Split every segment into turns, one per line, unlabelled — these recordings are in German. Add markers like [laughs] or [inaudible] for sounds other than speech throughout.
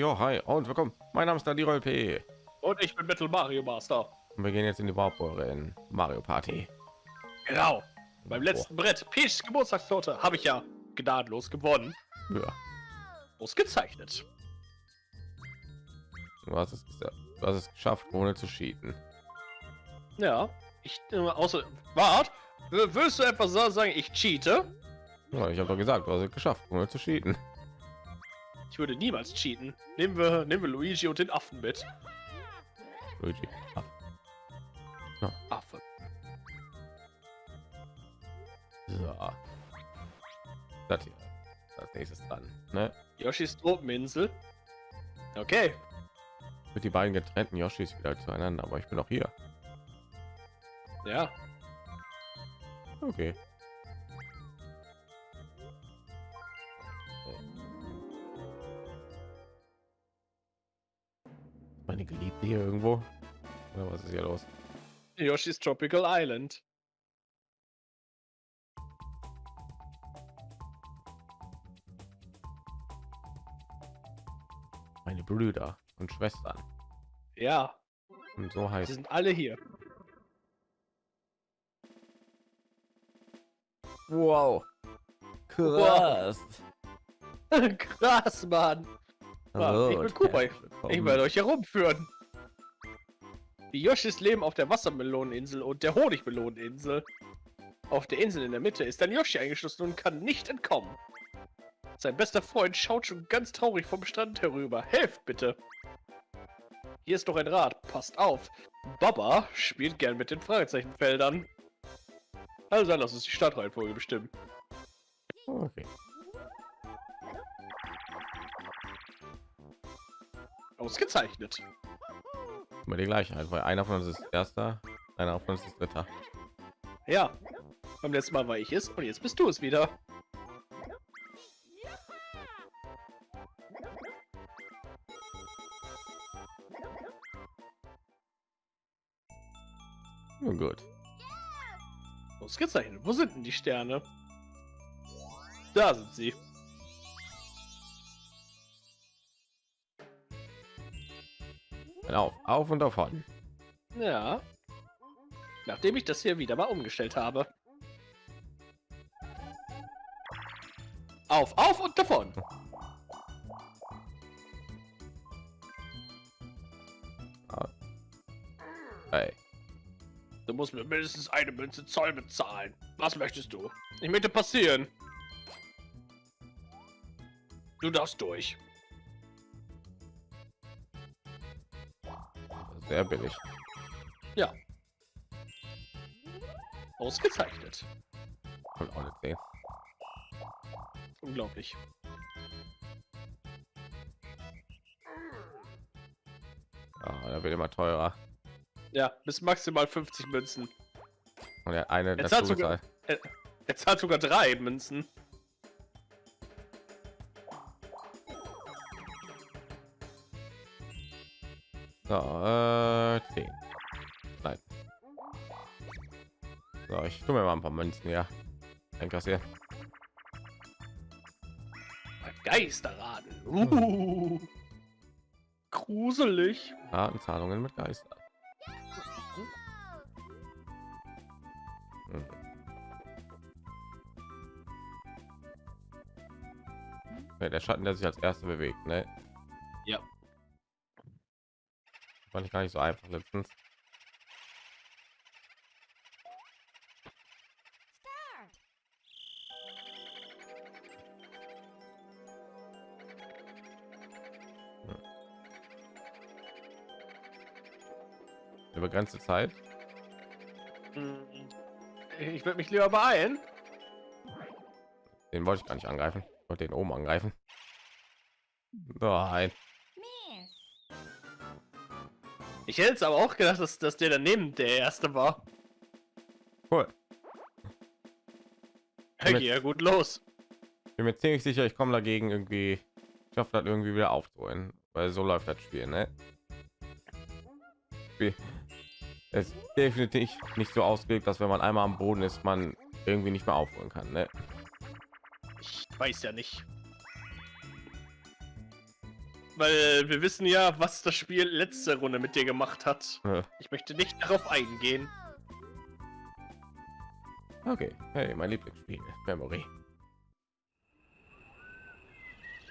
Jo, hi und willkommen. Mein Name ist Daniel P.
Und ich bin Metal Mario Master.
Und wir gehen jetzt in die Warpore in Mario Party.
Genau. Beim letzten Brett, Peach's Geburtstagstorte, habe ich ja gnadenlos gewonnen.
Ja,
Ausgezeichnet.
du hast es, du hast es geschafft, ohne zu cheaten.
Ja. Ich äh, außer. Wart, w- willst du etwas sa- sagen, ich cheate?
Ja, ich habe doch gesagt, du hast es geschafft, ohne zu cheaten.
Ich würde niemals cheaten. Nehmen wir, nehmen wir Luigi und den Affen mit.
Luigi. Ah,
Affe.
So. Das hier. Als nächstes dran. Ne?
Yoshis Tropeninsel. Okay.
Mit die beiden getrennten Yoshis wieder zueinander, aber ich bin auch hier.
Ja.
Okay. Meine Geliebte hier irgendwo? Oder was ist hier los?
Yoshis Tropical Island.
Meine Brüder und Schwestern.
Ja.
Und so
Sie
heißt
sind alle hier.
Wow.
Krass. [laughs] Krass, Mann.
Hallo
ich bin
willkommen.
Ich werde euch herumführen. Die Yoshis leben auf der Wassermeloneninsel und der Honigmeloneninsel. Auf der Insel in der Mitte ist ein Yoshi eingeschlossen und kann nicht entkommen. Sein bester Freund schaut schon ganz traurig vom Strand herüber. Helft bitte! Hier ist noch ein Rad. Passt auf. Baba spielt gern mit den Fragezeichenfeldern. Also lass uns die Startreihenfolge bestimmen.
Okay.
Ausgezeichnet.
Immer die gleichen, halt, weil einer von uns ist erster, einer von uns ist dritter.
Ja. Beim letzten Mal war ich es und jetzt bist du es wieder.
Nun gut.
Ausgezeichnet. Wo sind denn die Sterne? Da sind sie.
Dann auf, auf und davon.
Ja. Nachdem ich das hier wieder mal umgestellt habe. Auf, auf und davon.
Hey,
Du musst mir mindestens eine Münze Zoll bezahlen. Was möchtest du? Ich möchte passieren. Du darfst durch.
Sehr billig.
Ja. Ausgezeichnet.
Und auch nicht sehen.
Unglaublich.
Ja, da wird immer teurer.
Ja, bis maximal 50 Münzen.
Und er hat eine
Jetzt hat sogar-
gezahlt.
Jetzt hat sogar drei Münzen.
So, äh, 10. Nein. So, ich tue mir mal ein paar Münzen hier. Einkassieren.
Ein Geisterraden. Uh. Gruselig.
Ratenzahlungen mit Geister. Hm. Ja, der Schatten, der sich als erster bewegt, ne? Fand ich gar nicht so einfach letztens. Begrenzte Zeit.
Hm. Ich würde mich lieber beeilen.
Den wollte ich gar nicht angreifen. Ich wollte den oben angreifen. Nein.
Ich hätte es aber auch gedacht, dass, dass der daneben der erste war.
Cool. Mit-
ja gut los.
bin mir ziemlich sicher, ich komme dagegen irgendwie, ich schaffe das irgendwie wieder aufzuholen, weil so läuft das Spiel, ne? Spiel ist definitiv nicht so ausgelegt, dass wenn man einmal am Boden ist, man irgendwie nicht mehr aufholen kann, ne?
Ich weiß ja nicht. Weil wir wissen ja, was das Spiel letzte Runde mit dir gemacht hat.
Äh,
Ich möchte nicht darauf eingehen.
Okay, hey, mein Lieblingsspiel, Memory.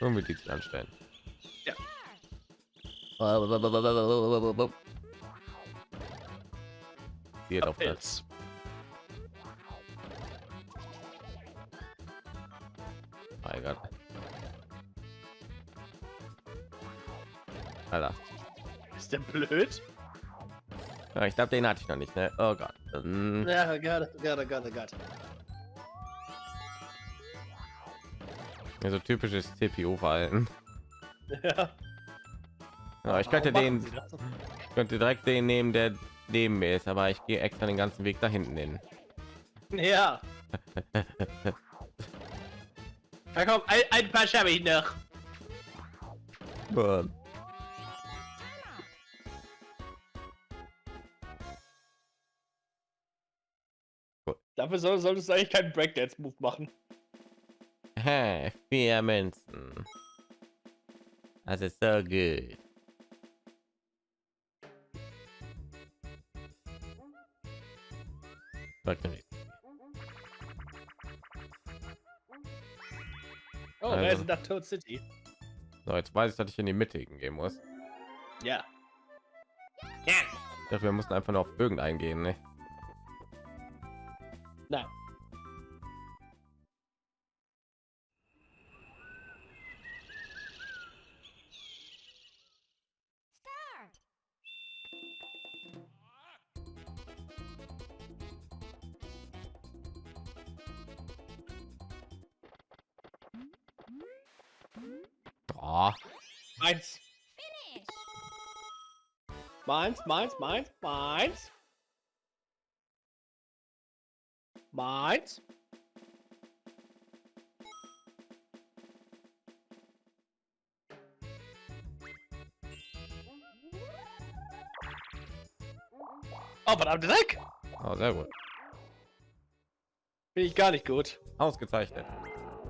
Nun wird die anstellen.
Ja.
Hier auf.
Pilz.
Mein Gott. Alter.
Ist der blöd?
Ja, ich glaube, den hatte ich noch nicht, ne? Oh Gott. Hm,
Ja, Gott, Gott, Gott, Gott.
Ja, so typisches CPU-Verhalten.
Ja. [laughs]
Ja, ich könnte den, ich könnte direkt den nehmen, der neben mir ist, aber ich gehe extra den ganzen Weg da hinten hin.
Ja. [laughs] Na komm, ein, ein paar ich noch.
Boah.
Dafür soll, solltest du eigentlich keinen Breakdance-Move machen.
Hä, vier Münzen. Das ist so gut.
Oh,
Also.
Reise nach Toad City.
So, jetzt weiß ich, dass ich in die Mitte gehen muss.
Ja. Ja.
Ich dachte, wir mussten einfach nur auf irgendeinen gehen, ne?
Nein.
Oh,
Meins. Meins, meins, meins, meins. Meins. Oh, verdammt Dreck!
oh, sehr gut.
Bin ich gar nicht gut.
Ausgezeichnet.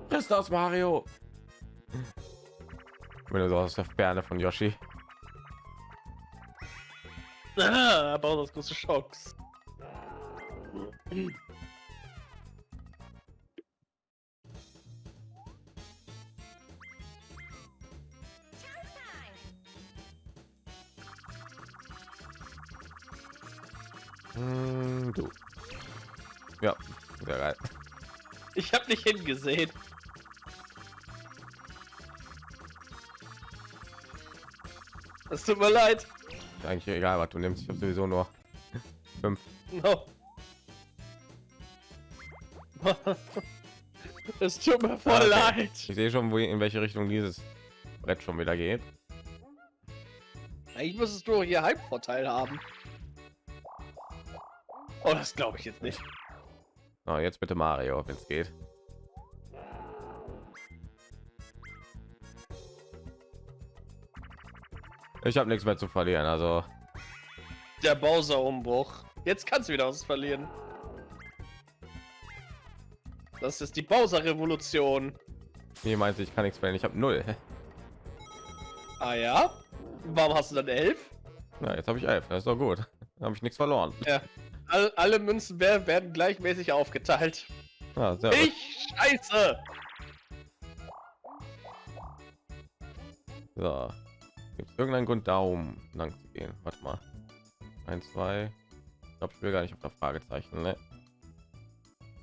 Ist das Mario? Wenn du so aus der Ferne von Yoshi.
Ah, Bowser's große Chance. Nicht hingesehen. Es tut mir leid.
Eigentlich egal, was du nimmst. Ich habe sowieso nur fünf.
No. [laughs] es tut mir voll
Ah, okay.
leid.
Ich sehe schon, wo in welche Richtung dieses Brett schon wieder geht.
Eigentlich müsstest du hier Heimvorteil haben. Oh, das glaube ich jetzt nicht.
Oh, jetzt bitte Mario, wenn es geht. Ich habe nichts mehr zu verlieren, also
Der Bowser-Umbruch. Jetzt kannst du wieder was verlieren. Das ist die Bowser-Revolution.
wie meinst du, ich kann nichts verlieren? Ich habe null.
Ah ja? Warum hast du dann elf?
Na, jetzt habe ich elf. Das ist doch gut. habe ich nichts verloren.
Ja. All, alle Münzen wer- werden gleichmäßig aufgeteilt.
Gut.
Ich scheiße!
So. Gibt es irgendeinen Grund, da oben lang zu gehen? Warte mal. Ein, zwei. Ich glaube, ich will gar nicht auf der Fragezeichen. Ne?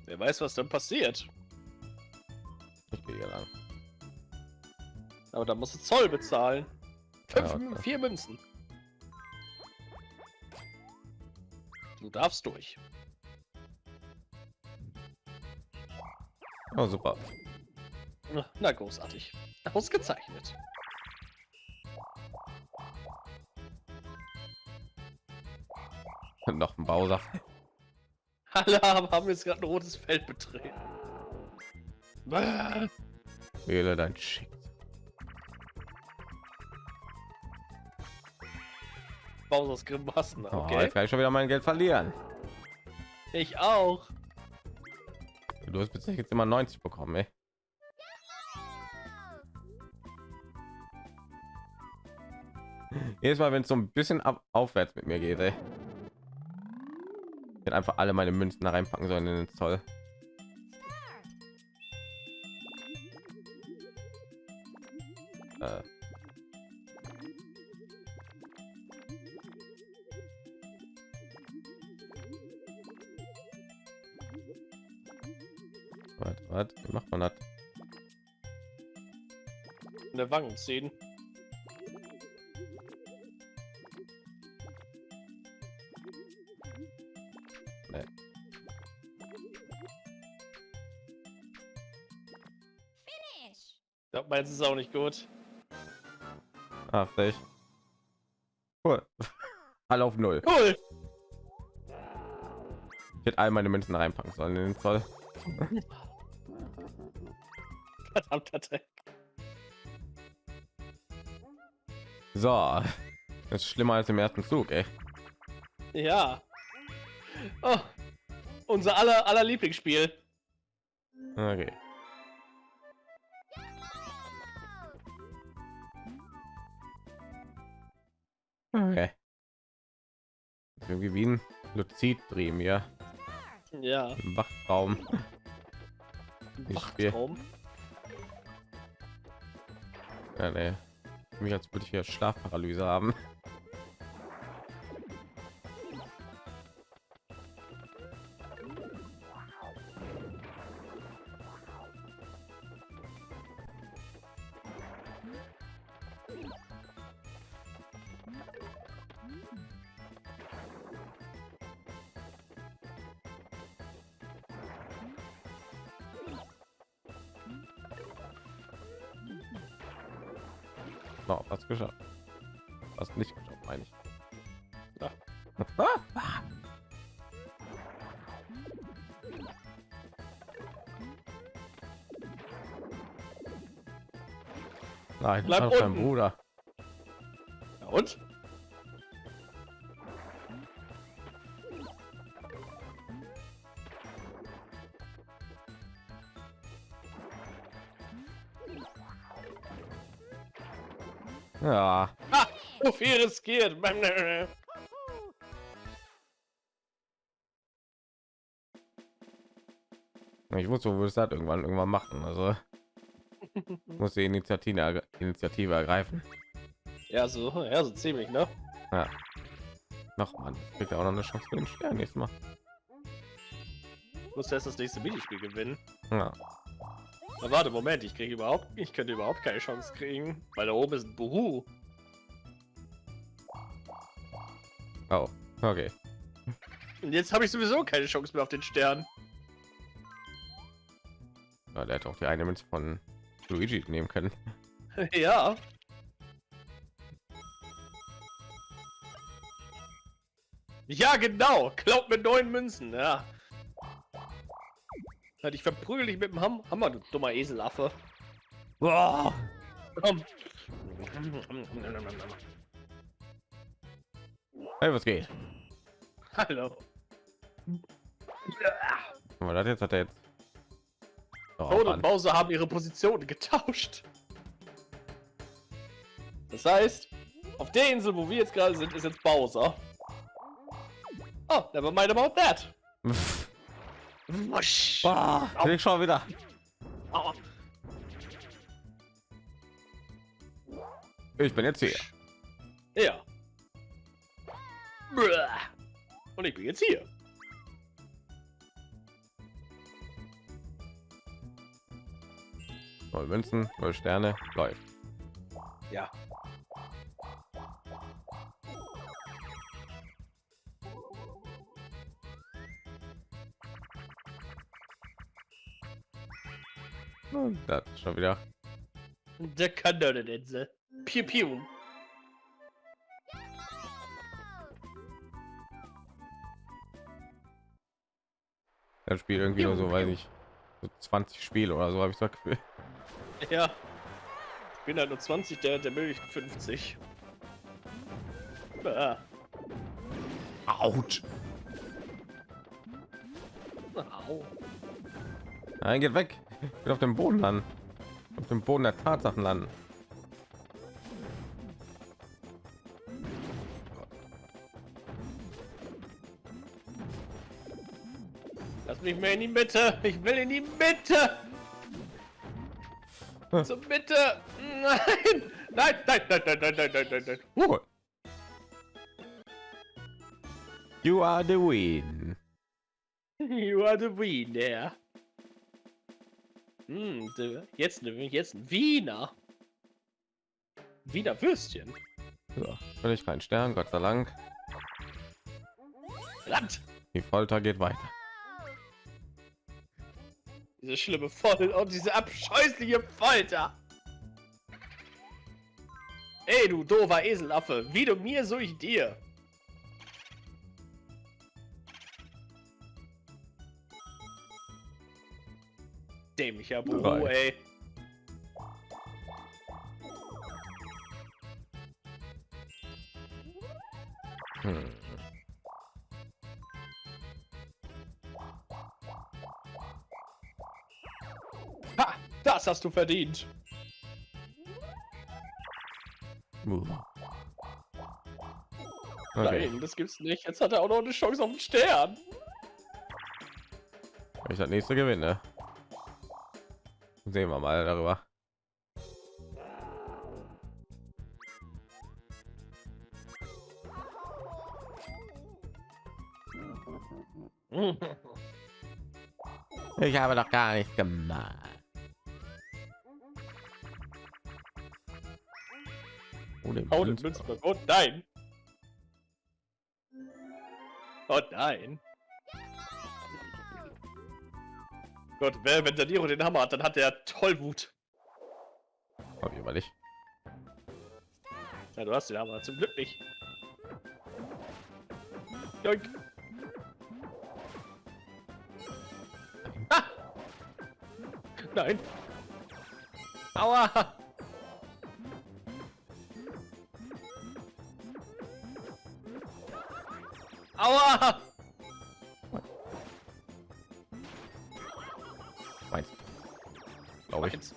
Wer weiß, was dann passiert.
Ich gehe hier lang.
Aber da musst du Zoll bezahlen. Fünf,
Ja, okay.
Vier Münzen. Du darfst durch.
Oh, super.
Na, großartig. Ausgezeichnet.
Noch ein Bowser.
Alle haben haben jetzt gerade ein rotes Feld betreten.
Wähle dein Schick.
Bowser's Grimassen,
Oh,
okay.
jetzt kann ich schon wieder mein Geld verlieren.
Ich auch.
Du hast bis jetzt immer 90 bekommen, ey. Jedes Mal, wenn es so ein bisschen ab, aufwärts mit mir geht, ey. Hätte einfach alle meine Münzen da reinpacken sollen in den Zoll. Äh. Warte, wie macht man das?
In der Wangen ziehen. Meins ist auch nicht gut.
Ach, echt. Cool. [laughs] Alle auf null.
Cool.
Ich hätte all meine Münzen reinpacken sollen in den Zoll. [laughs]
Verdammter Dreck.
So, das ist schlimmer als im ersten Zug, ey.
Ja. Oh, unser aller, aller Lieblingsspiel.
Okay. Okay. Wie ein Luzid-Dream, ja.
Ja.
Im Wachtraum.
Wachtraum.
Ja, nee. Mich als würde ich hier Schlafparalyse haben. Nein,
Bleib
das
unten.
Bruder.
Ja, und?
Ja,
Ah, so viel riskiert.
ich wusste, wo es das irgendwann irgendwann machen. Also [laughs] muss die Initiative, Initiative ergreifen.
Ja, so, ja, so ziemlich, ne?
Noch man kriegt er auch noch eine Chance für den Stern nächstes Mal.
Muss erst das nächste Minispiel gewinnen.
Ja.
Na, warte, Moment, ich kriege überhaupt, ich könnte überhaupt keine Chance kriegen, weil da oben ist ein Buhu.
Oh, okay.
Und jetzt habe ich sowieso keine Chance mehr auf den Stern.
Ja, der hätte auch die eine Münze von Luigi nehmen können. [laughs]
ja. Ja, genau. Klaut mir neun Münzen, ja. Halt, ich verprügel dich mit dem Ham Hammer, du dummer Eselaffe.
Boah.
Komm.
Hey, was geht?
Hallo.
Aber das jetzt hat er jetzt. Oh,
Toad
Mann.
und Bowser haben ihre Positionen getauscht. Das heißt, auf der Insel, wo wir jetzt gerade sind, ist jetzt Bowser. Oh, never mind about that. [laughs] Wusch.
Boah, ich schon wieder.
Aua.
Ich bin jetzt hier.
Ja. Und ich bin jetzt hier.
Neue Münzen, neue Sterne, läuft.
Ja.
Und das schon wieder.
Der Kanoneninsel. Piu piu.
Das Spiel irgendwie nur so, weiß ich, so 20 Spiele oder so habe ich das Gefühl. [laughs]
Ja. Ich bin halt nur 20, der, der möglichen 50. Ah. Au.
Nein, geht weg. Ich will auf dem Boden landen. Auf dem Boden der Tatsachen landen.
Lass mich mehr in die Mitte. Ich will in die Mitte. Zur Mitte. Nein. Nein, nein, nein, nein, nein, nein, nein, nein, nein.
Uh. You are the win. [laughs]
You are the winner. Hm, jetzt, jetzt ein Wiener. Wiener Würstchen.
So, völlig kein Stern, Gott sei Dank.
Verdammt.
Die Folter geht weiter.
Diese schlimme Folter und diese abscheußliche Folter. Ey, du doofer Eselaffe, wie du mir, so ich dir. Dämlicher Buru, ey.
Hm.
Das hast du verdient.
Okay.
Nein, das gibt's nicht. Jetzt hat er auch noch eine Chance auf den Stern.
Ich das nächste gewinne. Sehen wir mal darüber. [laughs] Ich habe doch gar nicht gemacht. Oh,
Hau den
Münzblock.
Münzblock. Oh nein. Oh nein. Gott, wer, wenn der Nero den Hammer hat, dann hat der Tollwut.
Hab ich aber nicht.
Ja, du hast den Hammer, zum Glück nicht. Joink. Ah! Nein. Aua! Aua!
Meins. Glaube ich.
Meins.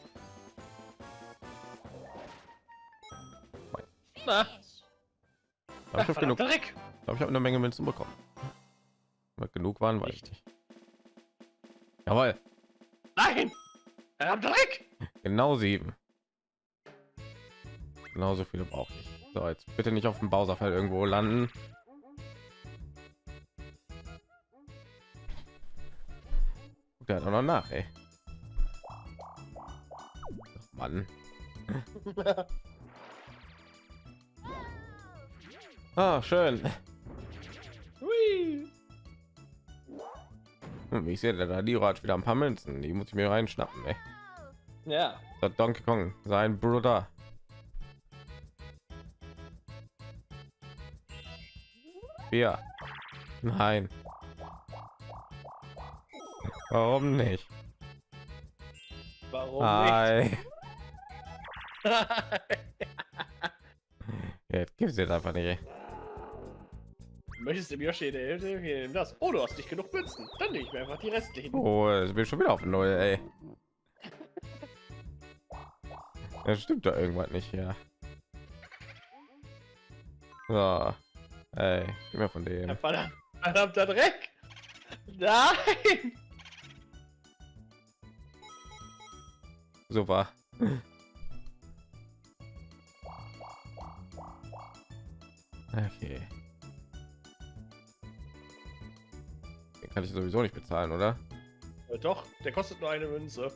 Na,
Aber ich habe genug.
Dreck.
Ich glaube, ich habe eine Menge Münzen bekommen. Aber genug waren, weiß ich
Nicht.
nicht. Jawohl,
Nein! Verdammter Dreck!
genau sieben. Genauso viele brauche ich. So, jetzt bitte nicht auf dem Bowserfeld irgendwo landen. Noch nach, ey. Ach, Mann. [laughs] Ah, schön.
Hui.
Hm, Wie ich sehe, der Diro hat wieder ein paar Münzen. Die muss ich mir reinschnappen, ey.
Ja.
Das hat Donkey Kong, sein Bruder. Ja. Nein. Warum nicht?
Warum
Hi.
nicht? [laughs]
Jetzt gibt's jetzt einfach nicht.
Möchtest du dem Yoshi der nimm das. Oh, du hast nicht genug Münzen. Dann nehme ich mir einfach die restlichen.
Oh, es bin schon wieder auf null, ey. Das stimmt da irgendwas nicht, ja. So. Ey, gib mir von dem.
Verdammt, verdammter Dreck! Nein!
Super. Okay. Den kann ich sowieso nicht bezahlen, oder?
Äh, Doch, der kostet nur eine Münze.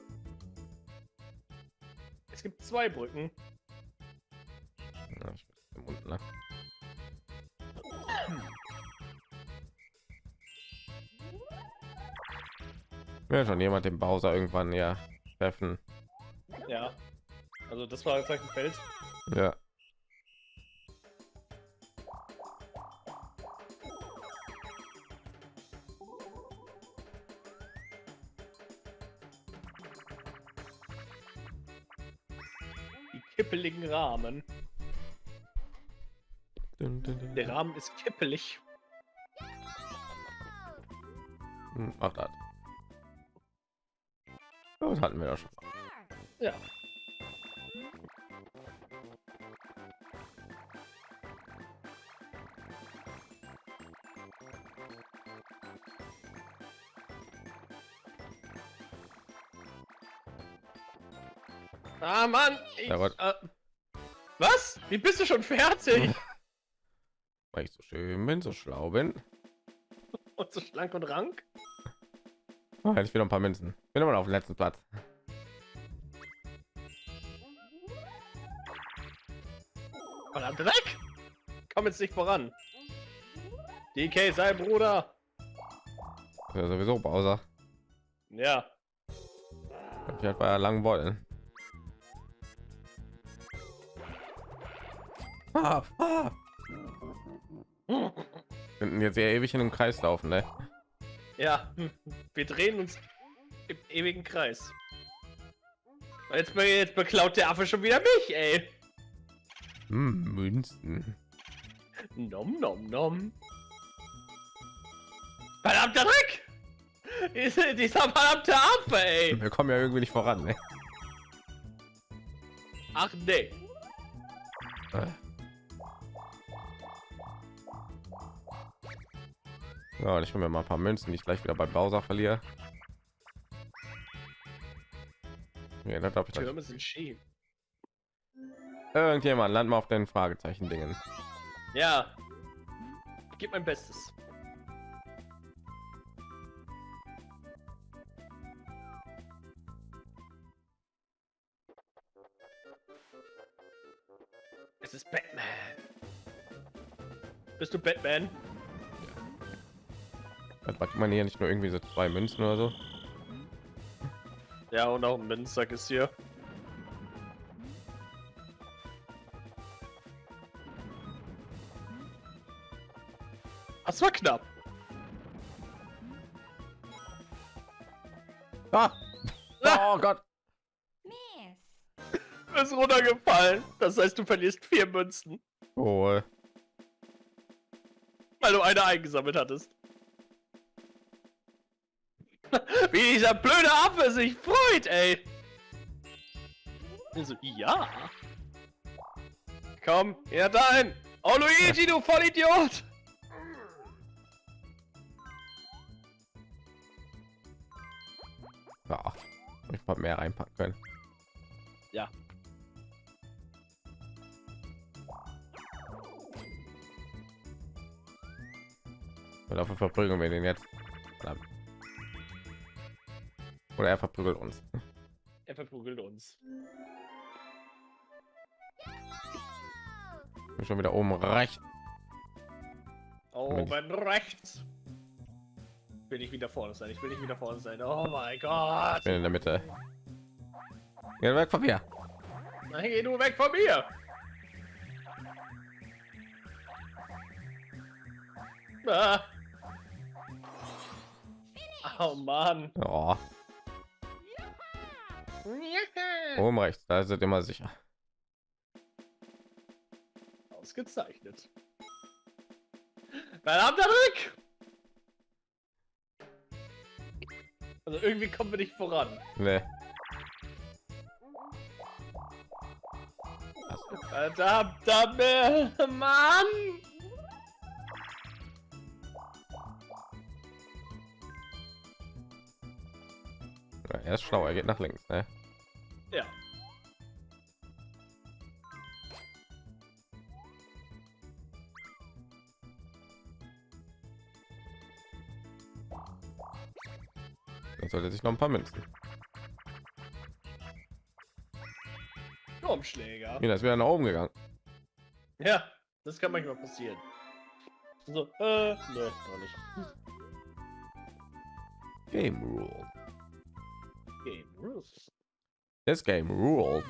Es gibt zwei Brücken.
Ja, ich bin im Mund, ne? Will schon jemand den Bowser irgendwann ja treffen.
Ja. Also das war jetzt ein Feld.
Ja.
Die kippeligen Rahmen.
Dun, dun, dun,
Der. Rahmen ist kippelig.
Hm, Ach, das. Ja, Das hatten wir ja schon.
Ja. Ah, Mann! Ich, äh, was? Wie bist du schon fertig?
Weil ich so schön bin, so schlau bin. [laughs]
Und so schlank und rank?
Oh, hätte ich wieder ein paar Münzen. Bin immer noch auf dem letzten Platz.
Komm jetzt nicht voran. DK, sei Bruder.
Ja, sowieso Bowser.
Ja.
Ich halt bei langen Wollen. Ah, ah. Könnten jetzt ja ewig in einem Kreis laufen, ne?
Ja, [laughs] wir drehen uns im ewigen Kreis. Jetzt, jetzt beklaut der Affe schon wieder mich, ey.
Hm, Münzen.
Nom nom nom. Verdammter Dreck! Diese- Dieser verdammte Affe, ey.
Wir kommen ja irgendwie nicht voran, ne?
Ach nee.
Äh. Ja, ich hole mir mal ein paar Münzen, die ich gleich wieder bei Bowser verliere. Ja, das ich.
Türme sind schief.
Irgendjemand land mal auf den Fragezeichen Dingen.
Ja. Ich gebe mein Bestes. Es ist Batman. Bist du Batman?
Hat man hier nicht nur irgendwie so zwei Münzen oder so?
Ja, und auch ein Münzsack ist hier. Das war knapp.
Ah! [laughs] Oh Gott!
Du bist runtergefallen. Das heißt, du verlierst vier Münzen,
Oh,
weil du eine eingesammelt hattest. [laughs] Wie dieser blöde Affe sich freut, ey. Also, ja. Komm, her dahin. Oh, Luigi, du Vollidiot.
Ich hab mehr reinpacken können.
Ja.
Und dafür verprügeln wir den jetzt. Verdammt. Oder er verprügelt uns.
Er verprügelt uns.
Bin schon wieder oben rechts.
Oben rechts. Will ich wieder vorne sein. Ich will nicht wieder vorne sein. Oh mein Gott.
Bin in der Mitte. Geh weg von mir.
Nein, geh du weg von mir. Ah. Oh Mann.
Oh, oben rechts. Da ist es immer sicher.
Ausgezeichnet. Verdammter Rück! Also irgendwie kommen wir nicht voran.
Nee.
Verdammter Mann!
Ja, er ist schlau. Er geht nach links. Ne?
Ja.
Sollte sich noch ein paar Münzen.
Turmschläger.
Wieder ist wieder nach oben gegangen.
Ja, das kann manchmal passieren. So, äh, ne, noch nicht.
Game rule.
Game rules.
This game rule.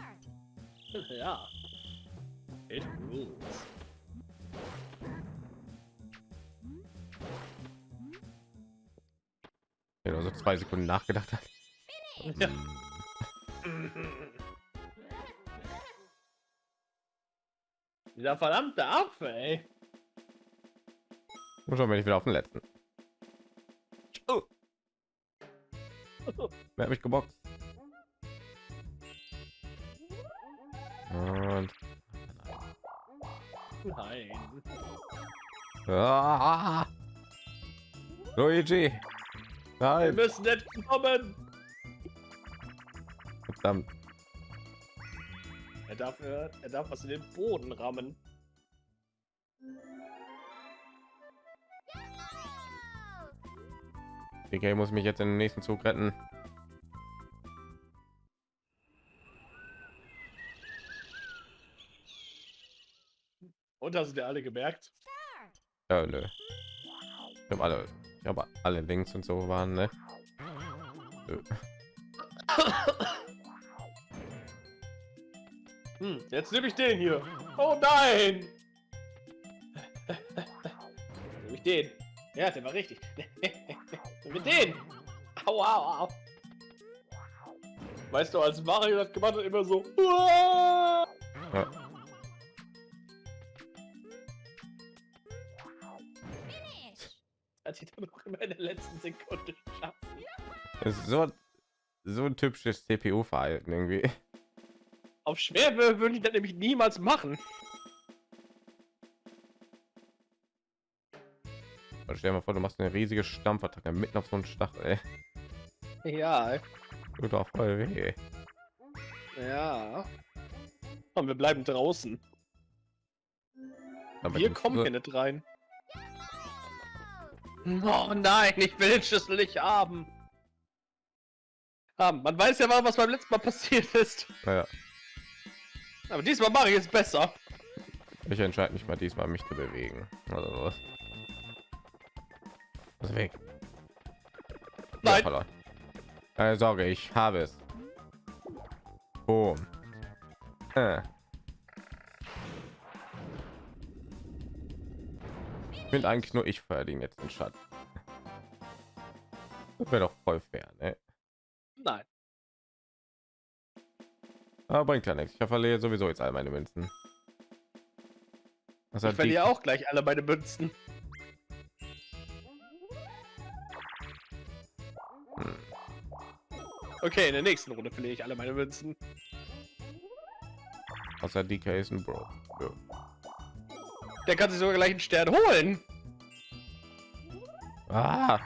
[laughs]
ja. It rules.
Nur so zwei Sekunden nachgedacht hat.
Ja. Dieser verdammte Affe, ey.
Und schon bin ich wieder auf den letzten. Oh. [laughs] Wer hat mich geboxt? Und
Nein.
ah, Luigi.
Wir
Nein,
müssen nicht kommen.
verdammt.
Er darf, äh, er darf was in den Boden rammen.
DK muss mich jetzt in den nächsten Zug retten.
Und hast du dir alle gemerkt?
Ja, nö. Ich habe alle, ich habe alle Links und so waren, ne? [coughs]
Hm, jetzt nehme ich den hier. Oh nein! [laughs] nehme ich den. Ja, der war richtig. [laughs] Mit den. Au, au, au. Weißt du, als Mario das gemacht hat, immer so. "Uah!" [laughs] in der letzten Sekunde geschafft.
Das ist so so ein typisches CPU-Verhalten irgendwie.
Auf schwer wür- würde ich das nämlich niemals machen.
Und stell dir mal vor, du machst eine riesige Stampfattacke mitten auf so einen Stachel. Ey.
Ja,
Tut doch voll weh.
ja. Und wir bleiben draußen.
Aber
Wir kommen hier nicht rein. Oh nein, ich will den Schlüssel nicht haben. haben. Man weiß ja mal, was beim letzten Mal passiert ist.
Naja,
Aber diesmal mache ich es besser.
ich entscheide mich mal diesmal, mich zu bewegen. Oder sowas. Was weg? Ja,
Nein.
verloren. Keine Sorge, ich habe es. Boom. Äh. Finde eigentlich nur ich jetzt den Schatz. Das wäre doch voll fair, ne?
Nein.
Aber bringt ja nichts. Ich verliere sowieso jetzt all meine Münzen. Was
Ich verliere auch gleich alle meine Münzen.
Hm.
Okay, in der nächsten Runde verliere ich alle meine Münzen.
Außer DK ist ein Bro. Ja.
Der kann sich sogar gleich einen Stern holen.
Ah.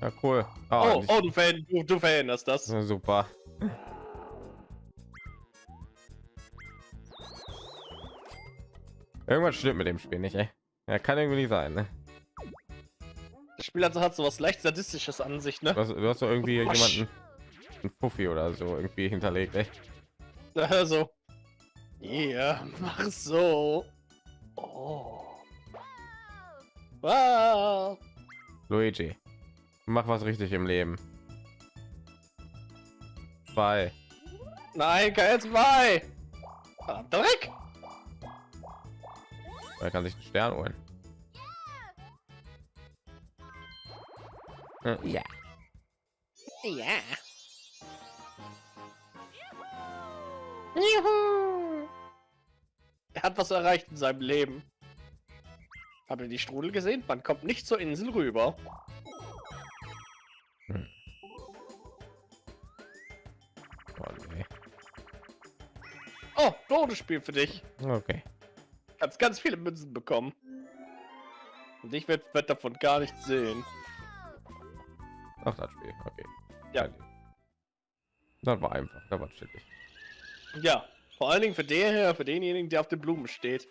Ja, cool.
Oh,
ich-
oh, du, ver du, du veränderst das.
Ja, super. Irgendwas stimmt mit dem Spiel nicht, ey. Ja, kann irgendwie nicht sein, ne?
Das Spiel hat, hat so was leicht sadistisches an sich, ne?
Du hast, du hast doch irgendwie
Wasch.
jemanden, ein Fuffi oder so irgendwie hinterlegt, ey. [laughs]
Also. Ja, mach so. Oh. Wow.
Luigi, mach was richtig im Leben. Zwei.
Nein, kein zwei. Ah, Dreck.
Er kann sich einen Stern holen. Äh, Ja.
Ja. Juhu. Er hat was erreicht in seinem Leben. Habt ihr die Strudel gesehen? Man kommt nicht zur Insel rüber.
Oh, nee.
Oh, Bonusspiel für dich.
Okay.
Kannst ganz viele Münzen bekommen. Und ich werde werd davon gar nichts sehen.
Ach, das Spiel. Okay.
Ja.
Das war einfach. Das war chillig.
Ja, vor allen Dingen für den her, für denjenigen, der auf den Blumen steht.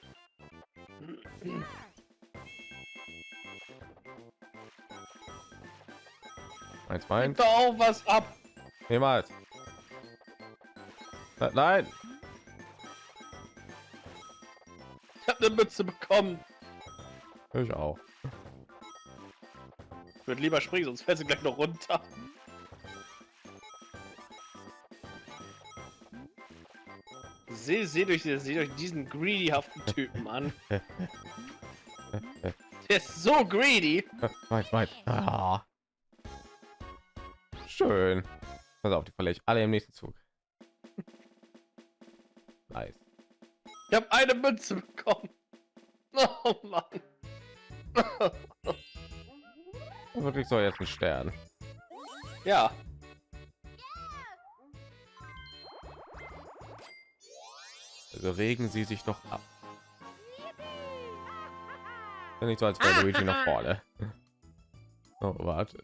Eins, meins.
doch auch was ab.
Niemals. Ne- Nein.
Ich habe eine Mütze bekommen.
Ich auch.
Ich würde lieber springen, sonst fällt sie gleich noch runter. Seh, seht euch, seht euch diesen greedyhaften Typen an. [laughs] Der ist so greedy.
Weit, weit. Ah. Schön. Pass auf, die verliere ich alle im nächsten Zug. [laughs] Nice.
Ich habe eine Münze bekommen. Oh Mann.
Wirklich so jetzt ein Stern.
Ja,
regen sie sich doch ab. Ja nicht so, als wäre Luigi noch vorne. [laughs] Oh, warte.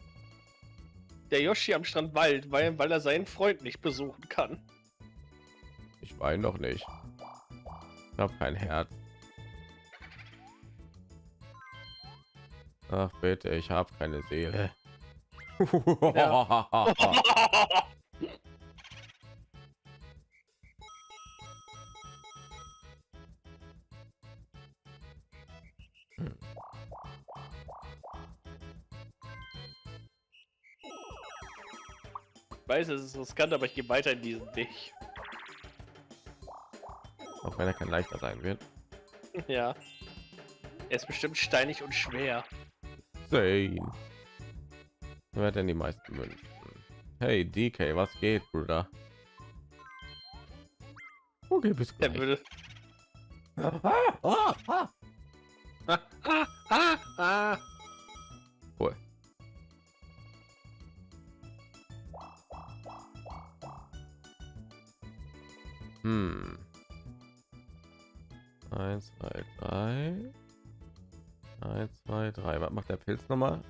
der Yoshi am Strand Wald, weil, weil er seinen Freund nicht besuchen kann.
Ich weine doch nicht. Ich habe kein Herz. Ach bitte, ich habe keine Seele.
Ich [laughs] [laughs] weiß, es ist riskant, aber ich gehe weiter in diesen Weg.
Auch wenn er kein leichter sein wird. [laughs]
Ja. Er ist bestimmt steinig und schwer.
Zane. Wer hat denn die meisten Münzen? Hey DK, was geht, Bruder? Okay, bis gleich.
würde.
Ah, ah, ah.
Ah, ah, ah, ah.
Macht der Pilz nochmal?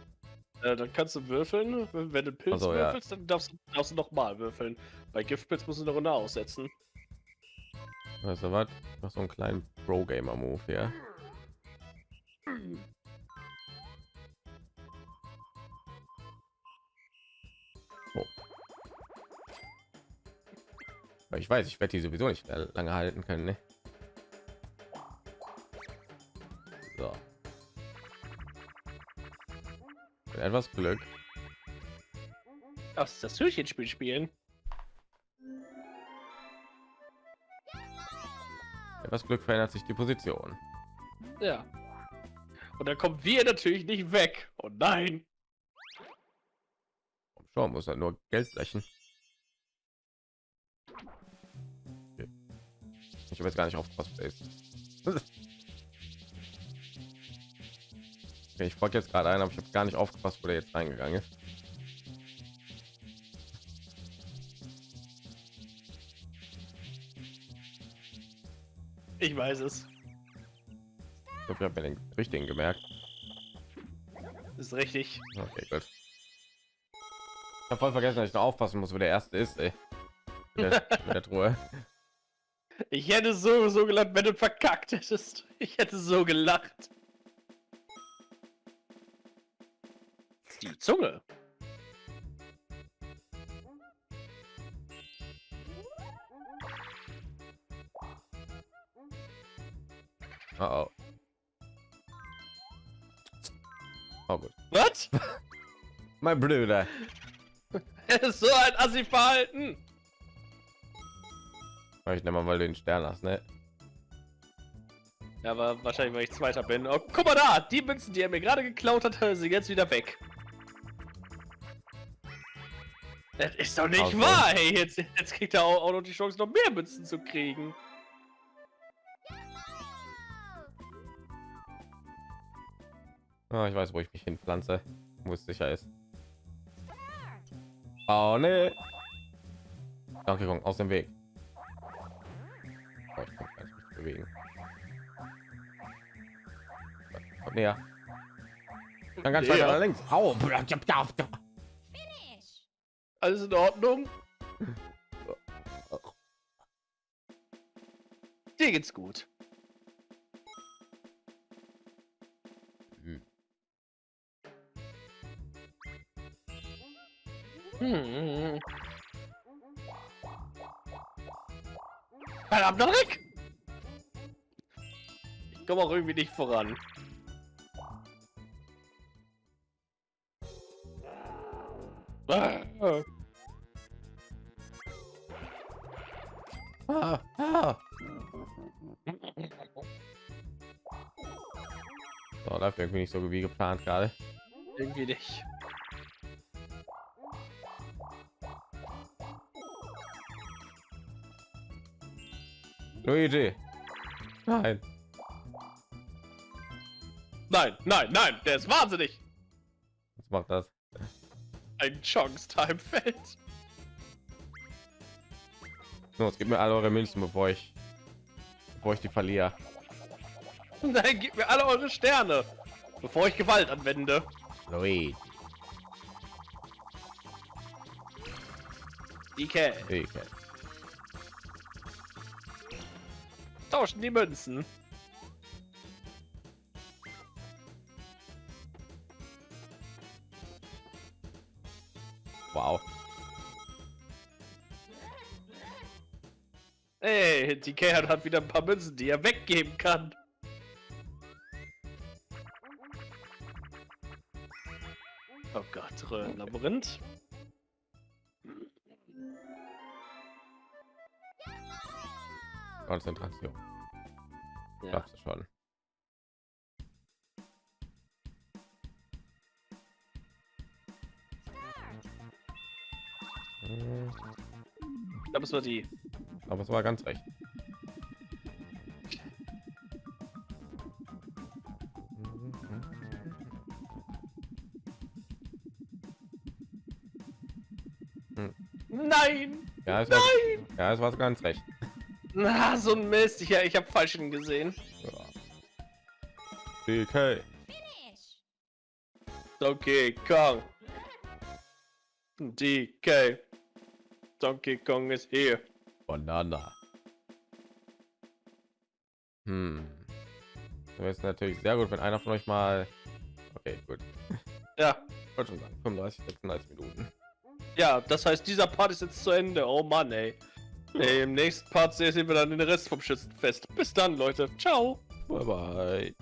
Äh, dann kannst du würfeln. Wenn wenn du Pilz
Ach so, ja.
würfelst, dann darfst, du- darfst du noch mal würfeln. Bei Giftpilz musst du eine Runde aussetzen.
Weißt du was? Mach so einen kleinen Pro-Gamer-Move hier. Oh. Ich weiß, ich werde die sowieso nicht lange halten können. Ne? Etwas Glück.
Ach, das Hühnchenspiel spielen.
Etwas Glück verändert sich die Position.
Ja. Und dann kommen wir natürlich nicht weg. Oh nein.
Schon muss er nur Geld brechen. Ich habe jetzt gar nicht aufgepasst. wer ist. Okay, ich folge jetzt gerade ein, aber ich habe gar nicht aufgepasst, wo der jetzt reingegangen ist.
Ich weiß es.
Ich glaube, ich habe mir den richtigen gemerkt.
Ist richtig.
Okay, gut. Ich habe voll vergessen, dass ich noch aufpassen muss, wo der erste ist. Ey. Mit der, [laughs] mit der Truhe.
Ich hätte so so gelacht, wenn du verkackt hättest. Ich hätte so gelacht. Zunge.
Oh, oh. Oh gut.
Was? [laughs]
Mein Bruder. [laughs]
so ein Assi-Verhalten.
Ich nehme mal den Stern hast, ne?
Ja, aber wahrscheinlich, weil ich Zweiter bin. Oh, guck mal da, die Münzen, die er mir gerade geklaut hat, sind jetzt wieder weg. Das ist doch nicht
Also.
wahr, hey. Jetzt, jetzt kriegt er auch, auch noch die Chance, noch mehr Münzen zu kriegen.
Ah, ich weiß, wo ich mich hinpflanze, wo es sicher ist. Oh ne. Danke, Kong, aus dem Weg. Oh, ich kann mich bewegen. Kommt näher. Dann ganz weiter
Ja.
nach links. Au.
Finish.
Alles in Ordnung? Dir geht's gut.
Hm.
Hm. Verdammt, Rick! Ich komme auch irgendwie nicht voran. Ah.
Ah, ah. So, läuft irgendwie nicht so wie geplant gerade.
Irgendwie nicht.
Luigi. Nein.
Nein, nein, nein, der ist wahnsinnig!
Was macht das?
Ein Chance-Time-Feld.
Los, gib mir alle eure Münzen, bevor ich, bevor ich die verliere. [laughs]
Nein, gib mir alle eure Sterne, bevor ich Gewalt anwende.
Luigi.
DK.
Okay.
tauschen die Münzen.
Wow.
Ey, die Kerl hat wieder ein paar Münzen, die er weggeben kann. Oh Gott, Röhrenlabyrinth.
Konzentration.
Ja.
Schaffst du schon.
Ich glaube, es war die.
Aber es war ganz recht.
Nein!
Ja, es war, ja, es war ganz recht.
Na, so ein Mist. Ich, ich habe falschen gesehen.
Ja. DK.
Finish.
Donkey Kong. DK. Donkey Kong ist hier.
Banana. Hm. Das ist natürlich sehr gut, wenn einer von euch mal. Okay, gut. [laughs]
Ja,
wollte schon sagen, 35, 36 Minuten.
ja, das heißt, dieser Part ist jetzt zu Ende. Oh Mann, ey. ey Im nächsten Part sehen wir dann den Rest vom Schützenfest. Bis dann, Leute. Ciao.
Bye bye.